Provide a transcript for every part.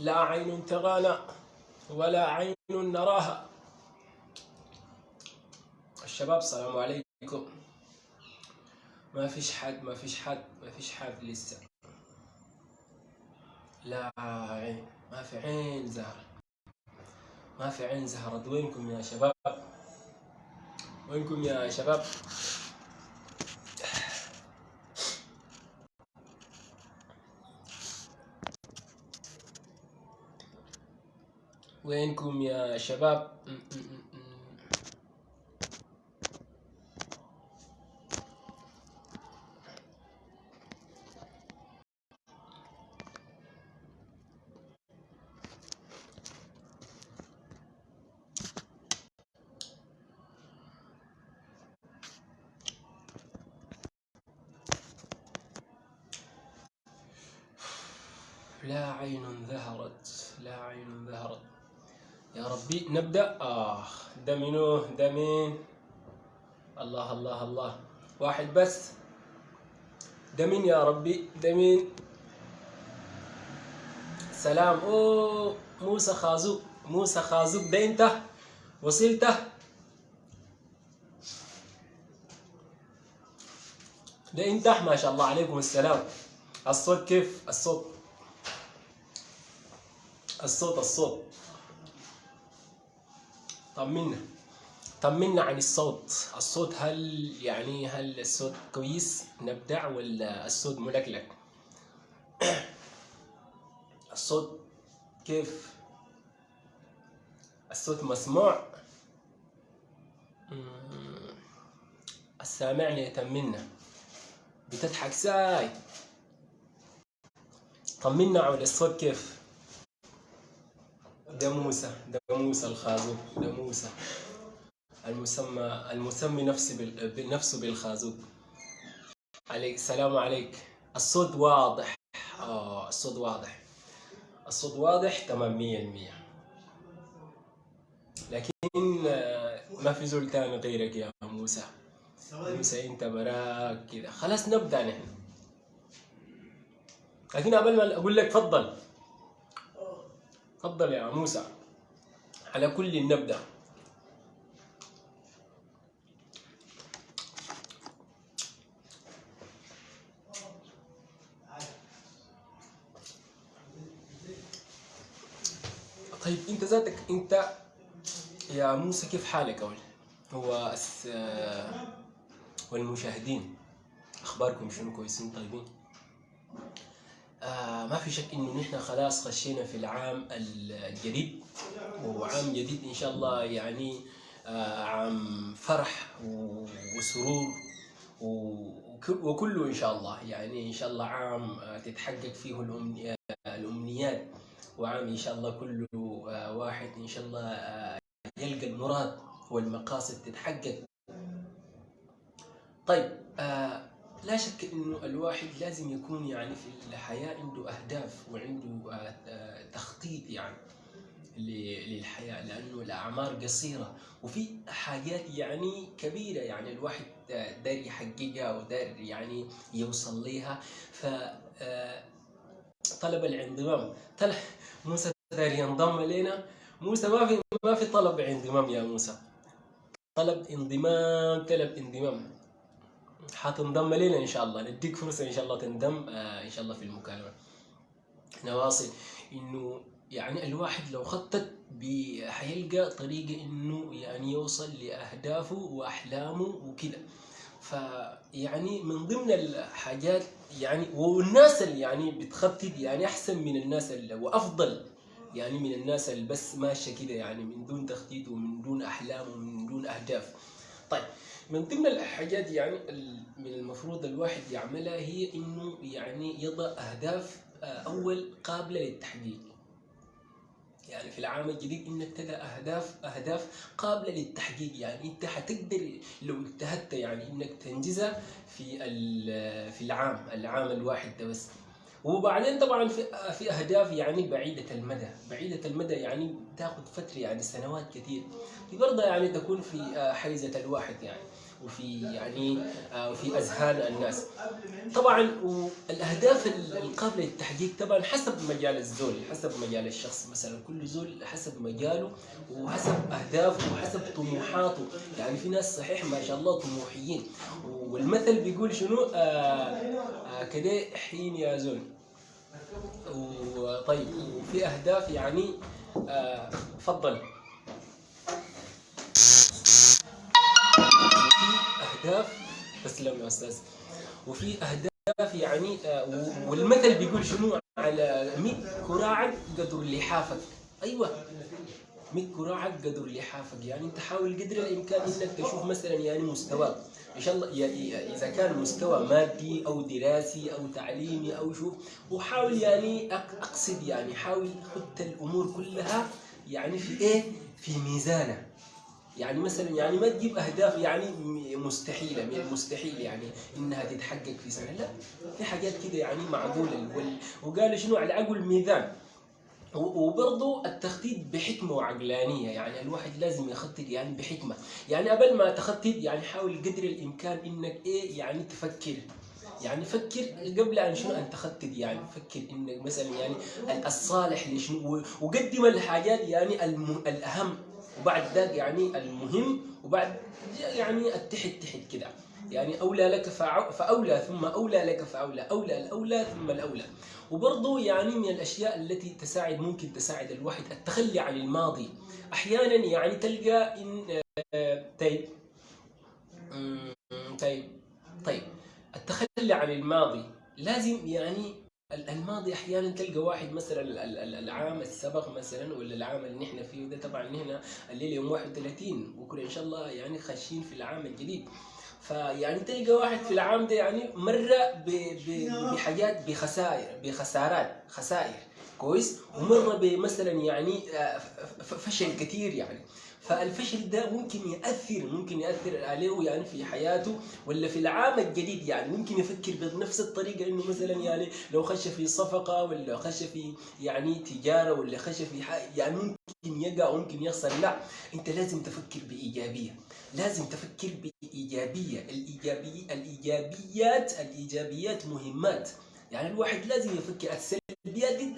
لا عين ترانا ولا عين نراها. الشباب السلام عليكم. ما فيش حد ما فيش حد ما فيش حد لسه. لا عين ما في عين زهرة. ما في عين زهرة. وينكم يا شباب؟ وينكم يا شباب؟ وينكم يا شباب؟ ده منو ده مين الله الله الله. واحد بس. ده مين يا ربي ده مين سلام. اوه موسى خازوق موسى خازوق ده انت وصلت ده انت ما شاء الله عليكم السلام. الصوت كيف؟ الصوت. الصوت الصوت. طمنا. طمنا عن الصوت. الصوت هل يعني هل الصوت كويس؟ نبدع ولا الصوت ملكلك؟ الصوت كيف؟ الصوت مسموع. السامعني يطمنا. بتضحك ساي. طمنا عن الصوت كيف؟ ده موسى ده موسى الخازوق ده موسى المسمى المسمي نفسه بنفسه بالخازوق. عليك السلام عليك. الصوت واضح. آه الصوت واضح. الصوت واضح تمام مية المية. لكن آه، ما في زول تاني غيرك يا موسى. موسى انت براك كذا خلاص نبدأ نحن. لكن قبل ما أقول لك تفضل. تفضل يا موسى. على كل نبدا طيب انت ذاتك انت يا موسى كيف حالك أول؟ هو أس... والمشاهدين أخباركم شنو؟ كويسين؟ طيبين؟ آه ما في شك إنه نحن خلاص خشينا في العام الجديد وعام جديد إن شاء الله يعني آه عام فرح وسرور وكله إن شاء الله. يعني إن شاء الله عام آه، تتحقق فيه الأمنيات وعام إن شاء الله كله واحد إن شاء الله يلقى المراد والمقاصد تتحقق. طيب لا شك إنه الواحد لازم يكون يعني في الحياة عنده أهداف وعنده آه آه تخطيط يعني للحياة لأنه الأعمار قصيرة. وفي حاجات يعني كبيرة يعني الواحد آه، داير يحققها وداير يعني يوصل لها ف طلب الانضمام. طلع موسى داير ينضم لنا موسى ما في ما في طلب انضمام يا موسى. طلب انضمام طلب انضمام. حتنضم لنا إن شاء الله نديك فرصة إن شاء الله تنضم آه إن شاء الله في المكالمة. نواصل. إنه يعني الواحد لو خطط حيلقى طريقة إنه يعني يوصل لأهدافه وأحلامه وكذا فيعني من ضمن الحاجات يعني والناس اللي يعني بتخطط يعني أحسن من الناس اللي وأفضل يعني من الناس اللي بس ماشية كده يعني من دون تخطيط ومن دون أحلام ومن دون أهداف. طيب من ضمن الحاجات يعني من المفروض الواحد يعملها هي إنه يعني يضع أهداف آه، أول قابلة للتحقيق. يعني في العام الجديد إنك تدع أهداف أهداف قابلة للتحقيق. يعني أنت حتقدر لو اجتهدت يعني إنك تنجزها في في العام العام الواحد ده بس. وبعدين طبعا في في أهداف يعني بعيدة المدى. بعيدة المدى يعني تاخذ فترة يعني سنوات كثير برضه يعني تكون في آه، حيزة الواحد يعني. وفي يعني آه، وفي أذهان الناس. طبعا الاهداف القابله للتحقيق طبعا حسب مجال الزول حسب مجال الشخص. مثلا كل زول حسب مجاله وحسب أهدافه وحسب طموحاته. يعني في ناس صحيح ما شاء الله طموحيين. والمثل بيقول شنو؟ آه آه كده حين يا زول. وطيب وفي أهداف يعني تفضل. أهداف تسلم يا أستاذ. وفي أهداف يعني آه والمثل بيقول شنو؟ على 100 كراعك قدر لحافك أيوه. 100 كراعك قدر لحافك يعني أنت حاول قدر الإمكان إنك تشوف مثلا يعني مستواك إن شاء الله إذا كان مستوى مادي أو دراسي أو تعليمي أو شوف. وحاول يعني أقصد يعني حاول خد الأمور كلها يعني في إيه؟ في ميزانه يعني مثلا يعني ما تجيب أهداف يعني مستحيلة من المستحيل يعني إنها تتحقق في سنة. لا في حاجات كده يعني معقولة. وقالوا شنو؟ على عقل ميزان وبرضه التخطيط بحكمة وعقلانية. يعني الواحد لازم يخطط يعني بحكمة. يعني قبل ما تخطط يعني حاول قدر الإمكان إنك إيه يعني تفكر. يعني فكر قبل أن شنو أن تخطط. يعني فكر إنك مثلا يعني الصالح لشنو وقدم الحاجات يعني الأهم وبعد ذلك يعني المهم وبعد يعني التحت تحت كده. يعني أولى لك فأولى ثم أولى لك فأولى أولى الأولى ثم الأولى. وبرضه يعني من الأشياء التي تساعد ممكن تساعد الواحد التخلي عن الماضي. أحيانا يعني تلقى إن طيب. طيب. طيب. التخلي عن الماضي لازم يعني الماضي أحيانا تلقى واحد مثلا العام السبق مثلا ولا العام اللي نحن فيه ده طبعا نحن الليلة يوم 31 بكره إن شاء الله يعني خاشين في العام الجديد. فيعني تلقى واحد في العام ده يعني مر بحاجات بخسائر بخسارات خسائر. كويس؟ ومر بمثلا يعني فشل كثير يعني. فالفشل ده ممكن يأثر ممكن يأثر عليه يعني في حياته ولا في العام الجديد يعني. ممكن يفكر بنفس الطريقة إنه مثلا يعني لو خش في صفقة ولا خش في يعني تجارة ولا خش في يعني ممكن يقع ممكن يخسر. لا أنت لازم تفكر بإيجابية. لازم تفكر بإيجابية. الإيجابية الإيجابيات الإيجابيات مهمات. يعني الواحد لازم يفكر. السلبيات دي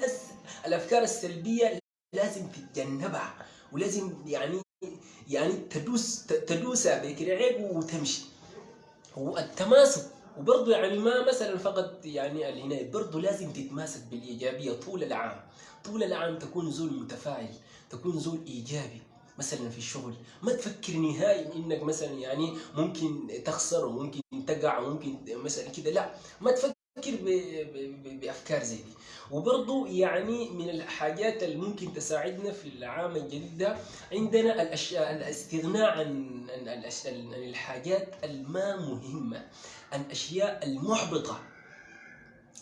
الأفكار السلبية لازم تتجنبها. ولازم يعني يعني تدوس تدوسها بكرعيب وتمشي. والتماسك وبرضه يعني ما مثلا فقط يعني العناية برضه لازم تتماسك بالإيجابية طول العام. طول العام تكون زول متفاعل تكون زول إيجابي. مثلا في الشغل ما تفكر نهائي إنك مثلا يعني ممكن تخسر وممكن تقع وممكن مثلا كده لا. ما تفكر بأفكار زي دي. وبرضه يعني من الحاجات اللي ممكن تساعدنا في العام الجديد ده عندنا الأشياء الاستغناء عن عن الحاجات الما مهمة الأشياء المحبطة.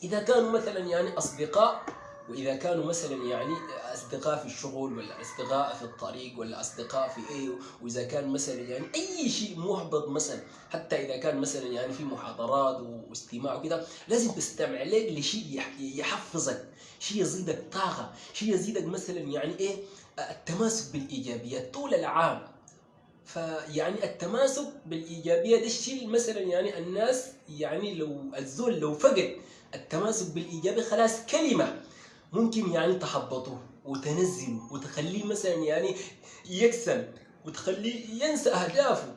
إذا كانوا مثلا يعني أصدقاء وإذا كانوا مثلا يعني أصدقاء في الشغل ولا أصدقاء في الطريق ولا أصدقاء في إيه وإذا كان مثلا يعني أي شيء محبط مثلا حتى إذا كان مثلا يعني في محاضرات واستماع وكده لازم تستمع لك لشيء يحفزك شيء يزيدك طاقة شيء يزيدك مثلا يعني إيه؟ التماسك بالإيجابيات طول العام. فيعني التماسك بالايجابيه ده الشيء مثلا يعني الناس يعني لو الزول لو فقد التماسك بالايجابيه خلاص كلمة. ممكن يعني تحبطه وتنزله وتخليه مثلا يعني يكسل وتخليه ينسى أهدافه.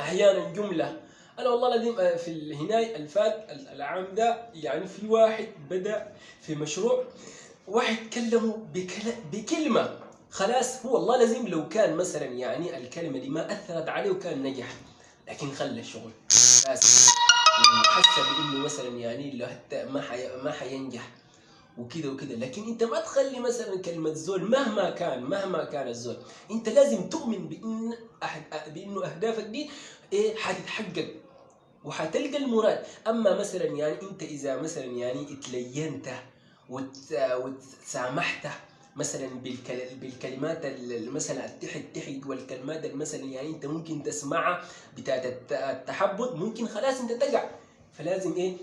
أحيانا جملة أنا والله العظيم في الهناي الفات العام ده يعني في واحد بدأ في مشروع واحد كلمه بكلمة. خلاص هو والله لازم لو كان مثلا يعني الكلمة دي ما أثرت عليه وكان نجح لكن خلى الشغل بس وحس بإنه مثلا يعني حتى ما حي... ما حينجح. وكذا وكذا. لكن أنت ما تخلي مثلا كلمة زول مهما كان مهما كان الزول أنت لازم تؤمن بإن أحد بإنه أهدافك دي إيه حتتحقق وحتلقى المراد. أما مثلا يعني أنت إذا مثلا يعني اتلينت وتسامحت مثلا بالكلمات مثلا التحت تحت والكلمات مثلا يعني أنت ممكن تسمعها بتاعت التحبط ممكن خلاص أنت تقع. فلازم إيه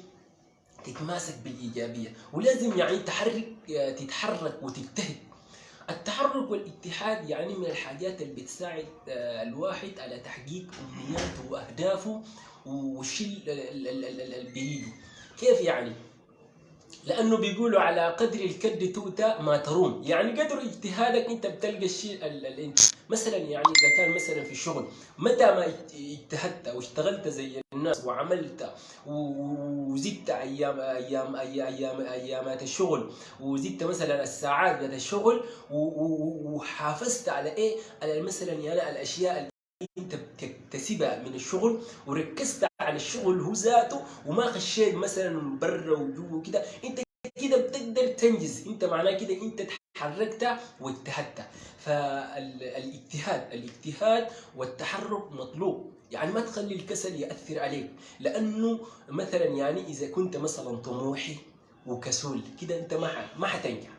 تتماسك بالإيجابية ولازم يعني تحرك تتحرك وتجتهد التحرك والاتحاد يعني من الحاجات اللي بتساعد آه، الواحد على تحقيق أمنياته وأهدافه والشيء اللي بيريده كيف يعني؟ لأنه بيقولوا على قدر الكد تؤتى ما تروم. يعني قدر اجتهادك إنت بتلقى الشيء انت مثلا يعني إذا كان مثلا في الشغل متى ما اجتهدت واشتغلت زي الناس وعملت وزدت أيام أيام أيام أيامات الشغل وزدت مثلا الساعات بتاعت الشغل وحافظت على إيه؟ على مثلا يعني الأشياء انت بتكتسبها من الشغل وركزت على الشغل هو ذاته وما خشيت مثلا برا وجوا كده انت كده بتقدر تنجز. انت معناه كده انت تحركت واجتهدت. فالإجتهاد الإجتهاد والتحرك مطلوب. يعني ما تخلي الكسل يأثر عليك. لأنه مثلا يعني إذا كنت مثلا طموحي وكسول كده أنت ما ما حتنجح.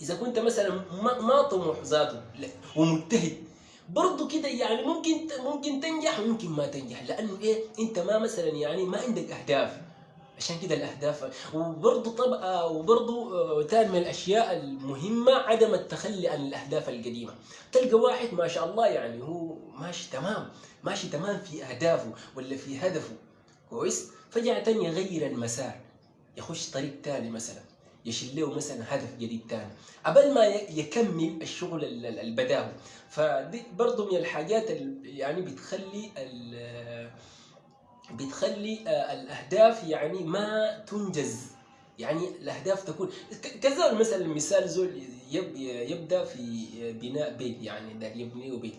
إذا كنت مثلا ما طموح ذاته ومجتهد برضه كده يعني ممكن ممكن تنجح وممكن ما تنجح. لأنه إيه؟ أنت ما مثلا يعني ما عندك أهداف. عشان كده الأهداف. وبرضه طبعا وبرضه ثاني من الأشياء المهمة عدم التخلي عن الأهداف القديمة. تلقى واحد ما شاء الله يعني هو ماشي تمام. ماشي تمام في أهدافه ولا في هدفه. كويس؟ فجأة يغير المسار. يخش طريق ثاني مثلا. يشيل له مثلا هدف جديد ثاني قبل ما يكمل الشغل اللي بداه. فدي برضه من الحاجات اللي يعني بتخلي بتخلي آه، الأهداف يعني ما تنجز. يعني الأهداف تكون كذا مثلا المثال زول يبدأ في بناء بيت يعني دار يبني بيت.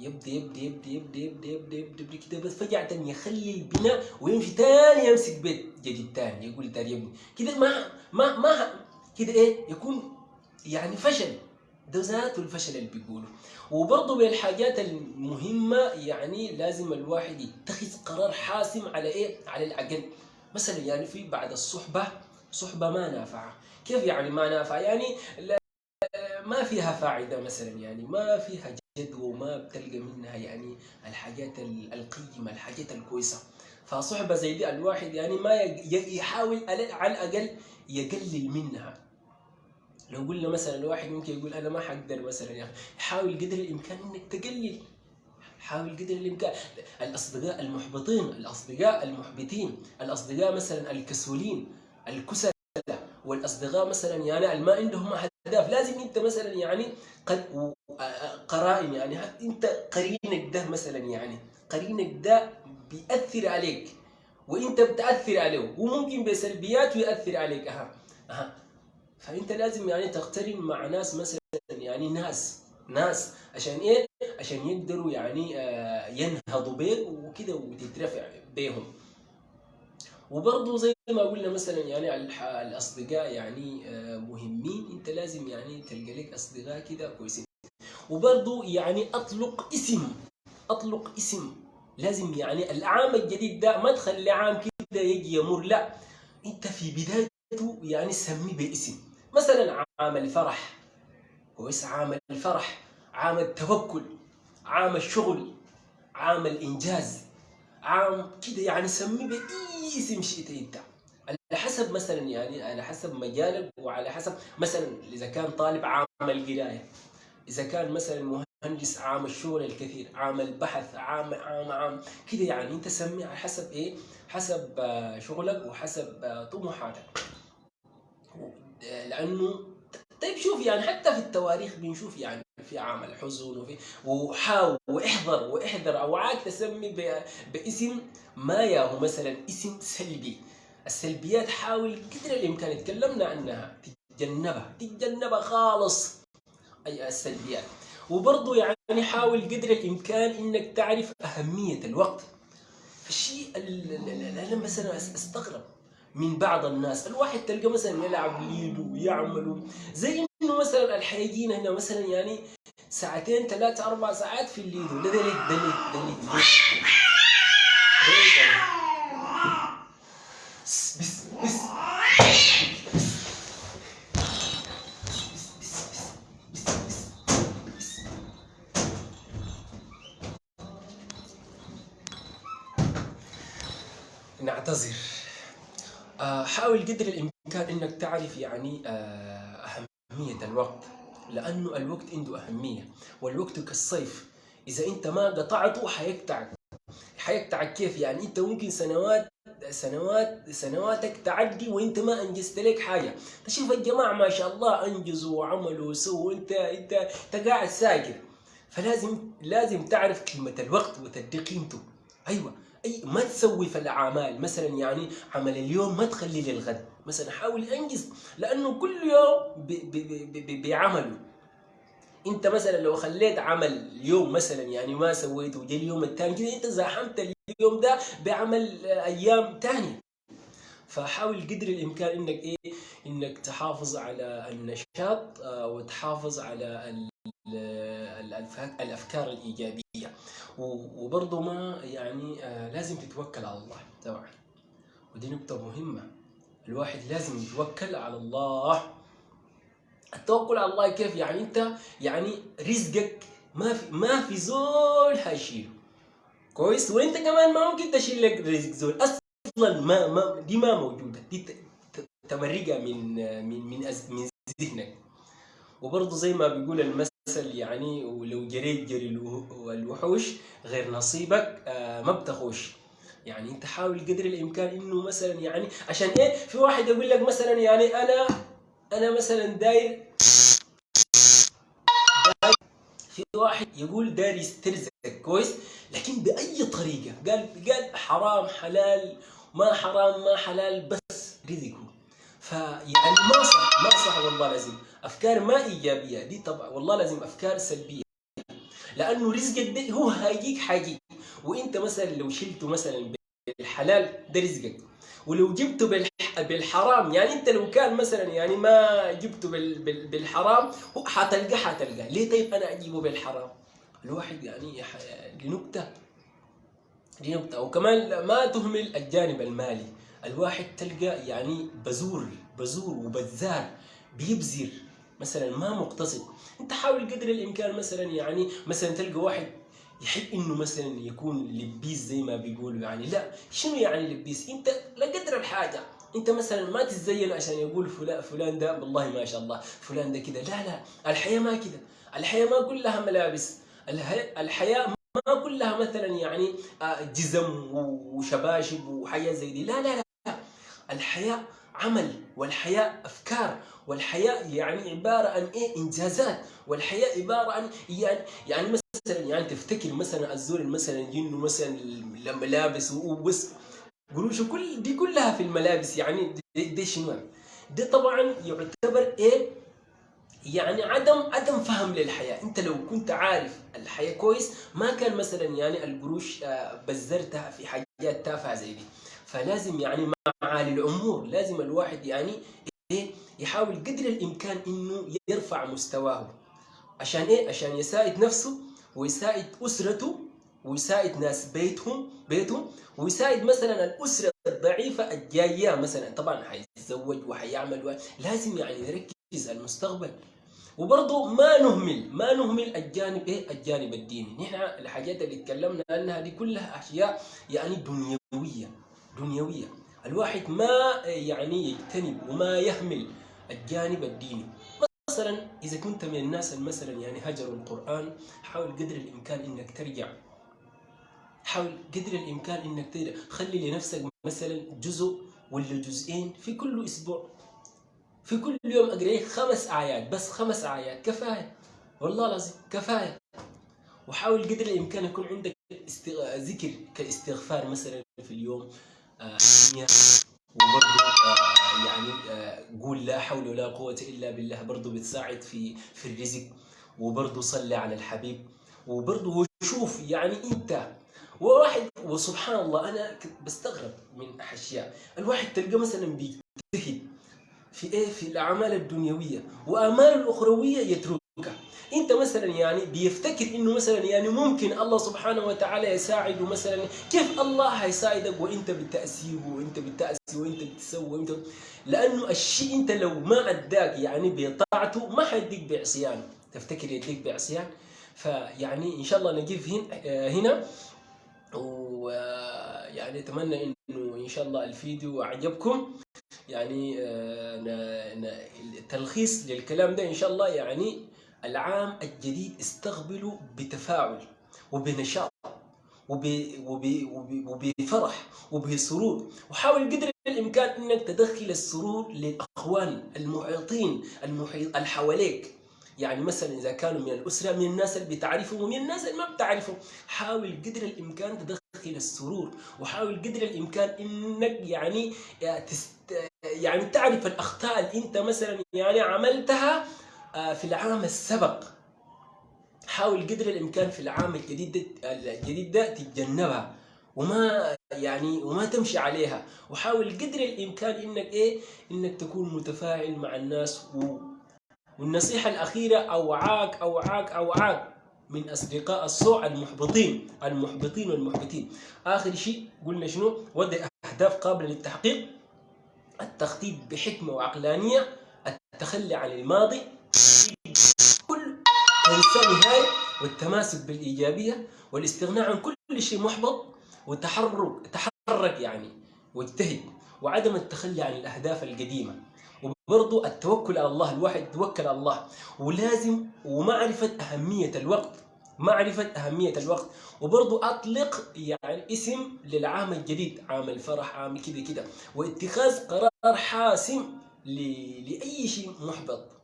يبدأ يبدأ يبدأ يبدأ يبدأ يبدأ يبدأ, يبدأ كده بس فجأة يخلي البناء ويمشي تاني يمسك بيت. جديد تاني يقول تاني يبني كده ما ما ما كده إيه؟ يكون يعني فشل. ده ذاته الفشل اللي بيقولوا وبرضه من الحاجات المهمة يعني لازم الواحد يتخذ قرار حاسم على إيه؟ على العقل. مثلا يعني في بعد الصحبة صحبة ما نافعة. كيف يعني ما نافعة؟ يعني ما فيها فائدة مثلا يعني ما فيها جدوى وما بتلقى منها يعني الحاجات القيمة الحاجات الكويسة. فصحبة زي دي الواحد يعني ما يحاول على الأقل يقلل منها. لو قلنا مثلا الواحد ممكن يقول أنا ما حقدر مثلا يعني حاول قدر الإمكان إنك تقلل. حاول قدر الإمكان. الأصدقاء المحبطين الأصدقاء المحبطين الأصدقاء مثلا الكسولين الكسلة والأصدقاء مثلا يعني ما عندهم أهداف. لازم أنت مثلا يعني قد قرائن يعني أنت قرينك ده مثلا يعني قرينك ده بيأثر عليك. وأنت بتأثر عليه وممكن بسلبيات يأثر عليك. أها أها. فأنت لازم يعني تقترن مع ناس مثلا يعني ناس ناس عشان إيه؟ عشان يقدروا يعني آه، ينهضوا بيك وكده وتترفع بيهم. وبرضه زي ما قلنا مثلا يعني الأصدقاء يعني آه، مهمين. أنت لازم يعني تلقى لك أصدقاء كده كويسين. وبرضه يعني أطلق اسم. أطلق اسم. لازم يعني العام الجديد ده ما تخلي عام كده يجي يمر. لا أنت في بدايته يعني سميه باسم مثلا عام الفرح. كويس. عام الفرح. عام التوكل. عام الشغل. عام الإنجاز. عام كده يعني سميه باي اسم شئت انت على حسب مثلا يعني على حسب مجالك وعلى حسب مثلا إذا كان طالب عام القراية إذا كان مثلا مهندس عام الشغل الكثير عام البحث عام عام عام كده يعني أنت سميه على حسب إيه؟ حسب آه، شغلك وحسب آه، طموحاتك. لأنه طيب شوف يعني حتى في التواريخ بنشوف يعني في عمل حزن وفي وحاول واحذر واحذر اوعاك تسمي باسم ما ياهو مثلا اسم سلبي. السلبيات حاول قدر الإمكان تكلمنا عنها. تتجنبها. تتجنبها خالص. أي السلبيات. وبرضه يعني حاول قدر الإمكان إنك تعرف أهمية الوقت. الشيء أنا مثلا أستغرب من بعض الناس. الواحد تلقى مثلا يلعب ليدو ويعمل زي انه مثلا الحيجين هنا مثلا يعني ساعتين ثلاثة أربع ساعات في الليدو ده دليل دليل دليل بس بس نعتذر. آه، حاول قدر الإمكان إنك تعرف يعني أهمية الوقت لأنه الوقت عنده أهمية والوقت كالصيف. إذا أنت ما قطعته حيقطعك حيقطعك كيف؟ يعني أنت ممكن سنوات سنوات سنواتك تعدي وأنت ما أنجزت لك حاجة. تشوف الجماعة ما شاء الله أنجزوا وعملوا وسووا وأنت أنت انت قاعد ساكت. فلازم لازم تعرف كلمة الوقت وتدي قيمته. أيوه. أي ما تسوي في الأعمال. مثلا يعني عمل اليوم ما تخليه للغد. مثلا حاول أنجز لأنه كل يوم بعمله أنت مثلا لو خليت عمل اليوم مثلا يعني ما سويته وجا اليوم الثاني كده أنت زاحمت اليوم ده بعمل أيام ثانية فحاول قدر الإمكان إنك إيه؟ إنك تحافظ على النشاط آه، وتحافظ على الأفكار الإيجابية. وبرضه ما يعني آه، لازم تتوكل على الله. طبعا. ودي نقطة مهمة. الواحد لازم يتوكل على الله. التوكل على الله كيف؟ يعني انت يعني رزقك ما في ما في زول هيشيله. كويس؟ وانت كمان ما ممكن تشيل لك رزق زول. أصلا ما ما دي ما موجودة. دي تمرقة من من من من ذهنك. وبرضه زي ما بيقول المثل يعني ولو جريت جري الوحوش غير نصيبك آه، ما بتخوش. يعني انت حاول قدر الامكان انه مثلا يعني عشان إيه في واحد يقول لك مثلا يعني أنا أنا مثلا داير في واحد يقول داير يسترزق كويس؟ لكن بأي طريقة؟ قال قال حرام حلال ما حرام ما حلال بس رزقه. فيعني ما صح ما صح والله لازم أفكار ما إيجابية. دي طبعا والله لازم أفكار سلبية. لأنه رزقك ده هو هيجيك حاجي وإنت مثلا لو شلته مثلا بالحلال ده رزقك. ولو جبته بالحرام يعني انت لو كان مثلا يعني ما جبته بالحرام حتلقى حتلقى ليه طيب أنا أجيبه بالحرام؟ الواحد يعني لنكته لنكته وكمان ما تهمل الجانب المالي. الواحد تلقى يعني بزور بزور وبذار بيبذر مثلا ما مقتصد. انت حاول قدر الإمكان مثلا يعني مثلا تلقى واحد يحب إنه مثلا يكون لبيس زي ما بيقولوا يعني. لا شنو يعني لبيس؟ أنت لقدر الحاجة. أنت مثلا ما تتزين عشان يقول فلان فلان ده والله ما شاء الله فلان ده كده. لا لا الحياة ما كده. الحياة ما كلها ملابس. الحياة ما كلها مثلا يعني آه، جزم وشباشب وحياه زي دي. لا لا لا. الحياة عمل والحياة أفكار والحياة يعني عبارة عن إيه؟ إنجازات. والحياة عبارة عن يعني يعني مثلا يعني تفتكر مثلا الزول مثلا جنه مثلا الملابس وبس قروشه كل دي كلها في الملابس يعني دي, دي شنو؟ ده طبعا يعتبر إيه؟ يعني عدم عدم فهم للحياة. أنت لو كنت عارف الحياة كويس ما كان مثلا يعني القروش آه، بزرتها في حاجات تافهة زي دي. فلازم يعني معالي الأمور لازم الواحد يعني إيه؟ يحاول قدر الإمكان إنه يرفع مستواه. عشان إيه؟ عشان يساعد نفسه ويساعد أسرته ويساعد ناس بيتهم بيتهم ويساعد مثلا الأسرة الضعيفة الجاية مثلا. طبعا حيتزوج وحيعمل لازم يعني نركز المستقبل. وبرضه ما نهمل ما نهمل الجانب إيه؟ الجانب الديني. نحن الحاجات اللي اتكلمنا عنها دي كلها أشياء يعني دنيوية دنيوية. الواحد ما يعني يجتنب وما يهمل الجانب الديني. مثلا إذا كنت من الناس مثلا يعني هجروا القرآن حاول قدر الإمكان إنك ترجع. حاول قدر الإمكان إنك ترجع. خلي لنفسك مثلا جزء ولا جزئين في كل أسبوع. في كل يوم أقرأ خمس آيات بس خمس آيات. كفاية. والله لازم كفاية. وحاول قدر الإمكان يكون عندك ذكر كاستغفار مثلا في اليوم. آه وبرضه آه يعني آه قول لا حول ولا قوة إلا بالله. برضه بتساعد في في الرزق وبرضه صلي على الحبيب وبرضه شوف يعني أنت وواحد وسبحان الله أنا بستغرب من أشياء. الواحد تلقى مثلا بيجتهد في إيه؟ في الأعمال الدنيوية وامال الأخروية يتركها انت مثلا يعني بيفتكر إنه مثلا يعني ممكن الله سبحانه وتعالى يساعده مثلا كيف الله هيساعدك وإنت بتاسيه وإنت بتأسي وإنت بتسوي وإنت لأنه الشيء إنت لو ما أداك يعني بطاعته ما حيديك بعصيان. تفتكر يديك بعصيان؟ فيعني إن شاء الله نجيب هنا. ويعني أتمنى إنه إن شاء الله الفيديو أعجبكم. يعني آه، تلخيص للكلام ده إن شاء الله يعني العام الجديد استقبله بتفاعل وبنشاط وب... وب... وب... وبفرح وبسرور. وحاول قدر الإمكان إنك تدخل السرور للأخوان المحيطين المحيط اللي حواليك يعني مثلا إذا كانوا من الأسرة من الناس اللي بتعرفهم ومن الناس اللي ما بتعرفهم. حاول قدر الإمكان تدخل السرور. وحاول قدر الإمكان إنك يعني تست... يعني تعرف الأخطاء اللي أنت مثلا يعني عملتها آه، في العام السبق حاول قدر الإمكان في العام الجديد الجديد ده تتجنبها وما يعني وما تمشي عليها. وحاول قدر الإمكان إنك إيه؟ إنك تكون متفاعل مع الناس و والنصيحة الأخيرة اوعاك اوعاك أوعاك من أصدقاء السوء المحبطين المحبطين والمحبطين آخر شيء قلنا شنو؟ وضع أهداف قابلة للتحقيق. التخطيط بحكمة وعقلانية التخلي عن الماضي كل تنسى نهاية والتماسك بالإيجابية والاستغناء عن كل شيء محبط والتحرك تحرك يعني واجتهد وعدم التخلي عن الأهداف القديمة. وبرضو التوكل على الله الواحد يتوكل على الله. ولازم ومعرفة أهمية الوقت معرفة أهمية الوقت. وبرضو أطلق يعني اسم للعام الجديد عام الفرح عام كده كده واتخاذ قرار حاسم لأي شيء محبط.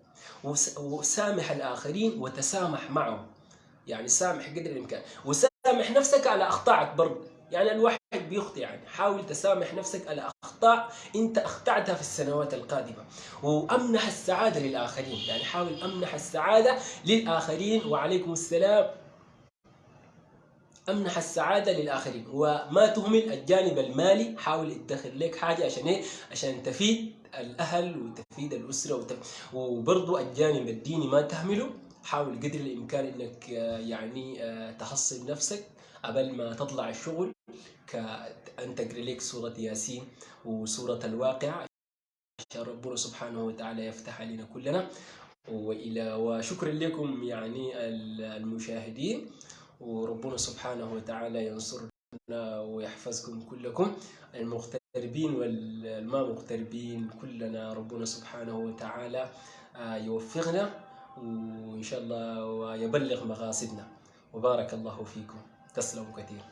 وسامح الآخرين وتسامح معهم. يعني سامح قدر الإمكان. وسامح نفسك على أخطائك برضه يعني الواحد بيخطئ يعني. حاول تسامح نفسك على أخطاء أنت أخطأتها في السنوات القادمة. وأمنح السعادة للآخرين. يعني حاول أمنح السعادة للآخرين. وعليكم السلام. أمنح السعادة للآخرين. وما تهمل الجانب المالي حاول تدخر لك حاجة عشان إيه؟ عشان تفيد الأهل وتفيد الأسرة وتف... وبرضو الجانب الديني ما تهمله. حاول قدر الإمكان إنك آه، يعني آه، تحصن نفسك قبل ما تطلع الشغل كأن تقرأ لك سورة ياسين وسورة الواقعة. عشان ربنا سبحانه وتعالى يفتح علينا كلنا. والى وشكرا لكم يعني المشاهدين. وربنا سبحانه وتعالى ينصرنا ويحفظكم كلكم. المغتربين والما مغتربين كلنا ربنا سبحانه وتعالى آه، يوفقنا وإن شاء الله ويبلغ مقاصدنا وبارك الله فيكم. تسلموا كثير.